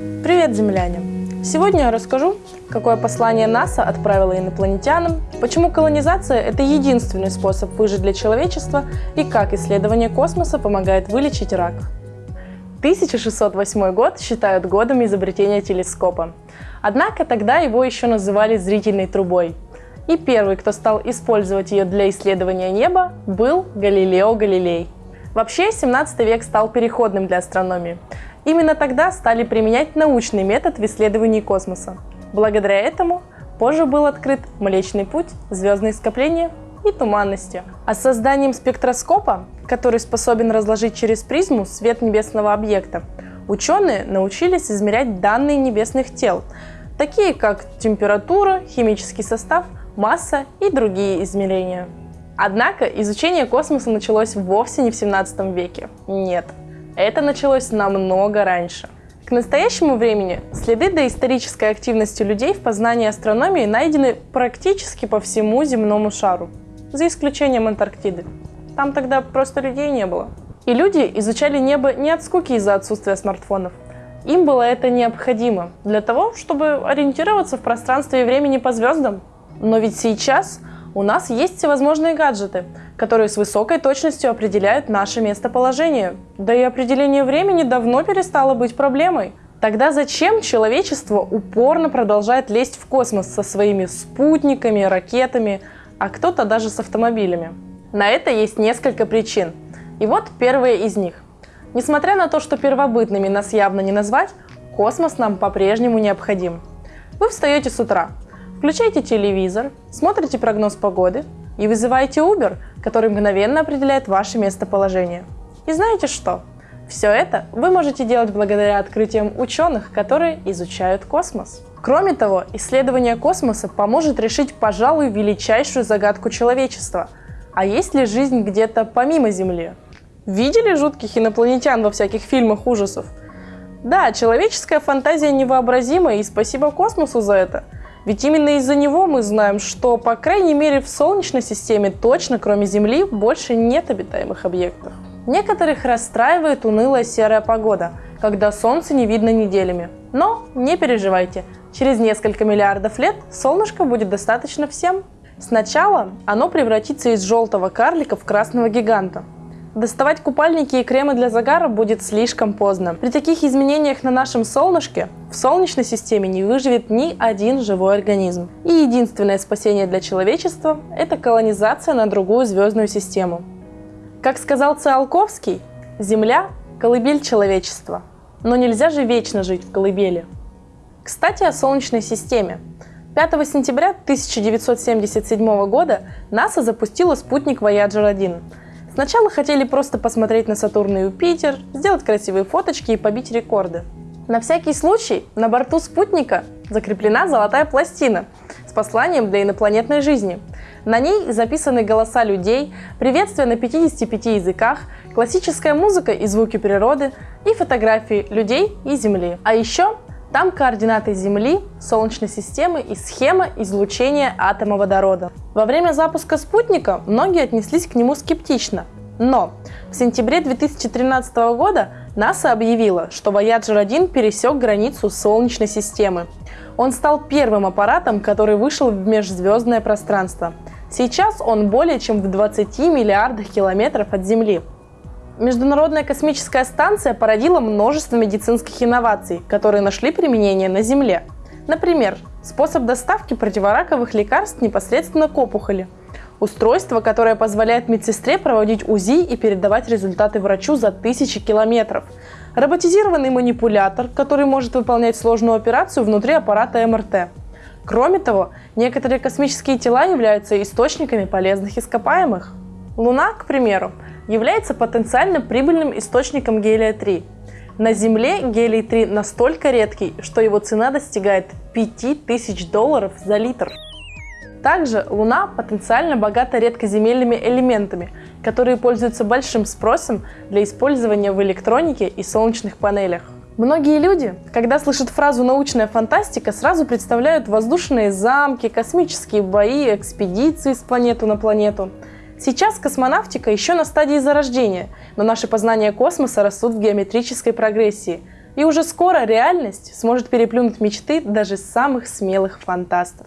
Привет, земляне! Сегодня я расскажу, какое послание НАСА отправило инопланетянам, почему колонизация – это единственный способ выжить для человечества и как исследование космоса помогает вылечить рак. 1608 год считают годом изобретения телескопа. Однако тогда его еще называли зрительной трубой. И первый, кто стал использовать ее для исследования неба, был Галилео Галилей. Вообще, 17 век стал переходным для астрономии. Именно тогда стали применять научный метод в исследовании космоса. Благодаря этому позже был открыт Млечный Путь, звездные скопления и туманности. А с созданием спектроскопа, который способен разложить через призму свет небесного объекта, ученые научились измерять данные небесных тел, такие как температура, химический состав, масса и другие измерения. Однако изучение космоса началось вовсе не в 17 веке. Нет, это началось намного раньше. К настоящему времени следы доисторической активности людей в познании астрономии найдены практически по всему земному шару, за исключением Антарктиды. Там тогда просто людей не было. И люди изучали небо не от скуки из-за отсутствия смартфонов. Им было это необходимо для того, чтобы ориентироваться в пространстве и времени по звездам. Но ведь сейчас у нас есть всевозможные гаджеты, которые с высокой точностью определяют наше местоположение. Да и определение времени давно перестало быть проблемой. Тогда зачем человечество упорно продолжает лезть в космос со своими спутниками, ракетами, а кто-то даже с автомобилями? На это есть несколько причин. И вот первая из них. Несмотря на то, что первобытными нас явно не назвать, космос нам по-прежнему необходим. Вы встаете с утра, Включайте телевизор, смотрите прогноз погоды и вызываете Uber, который мгновенно определяет ваше местоположение. И знаете что? Все это вы можете делать благодаря открытиям ученых, которые изучают космос. Кроме того, исследование космоса поможет решить, пожалуй, величайшую загадку человечества. А есть ли жизнь где-то помимо Земли? Видели жутких инопланетян во всяких фильмах ужасов? Да, человеческая фантазия невообразима, и спасибо космосу за это – ведь именно из-за него мы знаем, что, по крайней мере, в Солнечной системе точно, кроме Земли, больше нет обитаемых объектов. Некоторых расстраивает унылая серая погода, когда Солнце не видно неделями. Но не переживайте, через несколько миллиардов лет солнышко будет достаточно всем. Сначала оно превратится из желтого карлика в красного гиганта, Доставать купальники и кремы для загара будет слишком поздно. При таких изменениях на нашем солнышке в Солнечной системе не выживет ни один живой организм. И единственное спасение для человечества – это колонизация на другую звездную систему. Как сказал Циолковский, Земля – колыбель человечества. Но нельзя же вечно жить в колыбели. Кстати, о Солнечной системе. 5 сентября 1977 года НАСА запустила спутник Voyager 1 – Сначала хотели просто посмотреть на Сатурн и Юпитер, сделать красивые фоточки и побить рекорды. На всякий случай на борту спутника закреплена золотая пластина с посланием для инопланетной жизни. На ней записаны голоса людей, приветствия на 55 языках, классическая музыка и звуки природы и фотографии людей и Земли. А еще там координаты Земли, Солнечной системы и схема излучения атома водорода. Во время запуска спутника многие отнеслись к нему скептично. Но в сентябре 2013 года НАСА объявила, что Voyager 1 пересек границу Солнечной системы. Он стал первым аппаратом, который вышел в межзвездное пространство. Сейчас он более чем в 20 миллиардах километров от Земли. Международная космическая станция породила множество медицинских инноваций, которые нашли применение на Земле. Например, способ доставки противораковых лекарств непосредственно к опухоли. Устройство, которое позволяет медсестре проводить УЗИ и передавать результаты врачу за тысячи километров. Роботизированный манипулятор, который может выполнять сложную операцию внутри аппарата МРТ. Кроме того, некоторые космические тела являются источниками полезных ископаемых. Луна, к примеру, является потенциально прибыльным источником гелия-3. На Земле гелий-3 настолько редкий, что его цена достигает 5000 долларов за литр. Также Луна потенциально богата редкоземельными элементами, которые пользуются большим спросом для использования в электронике и солнечных панелях. Многие люди, когда слышат фразу «научная фантастика», сразу представляют воздушные замки, космические бои, экспедиции с планету на планету – Сейчас космонавтика еще на стадии зарождения, но наши познания космоса растут в геометрической прогрессии. И уже скоро реальность сможет переплюнуть мечты даже самых смелых фантастов.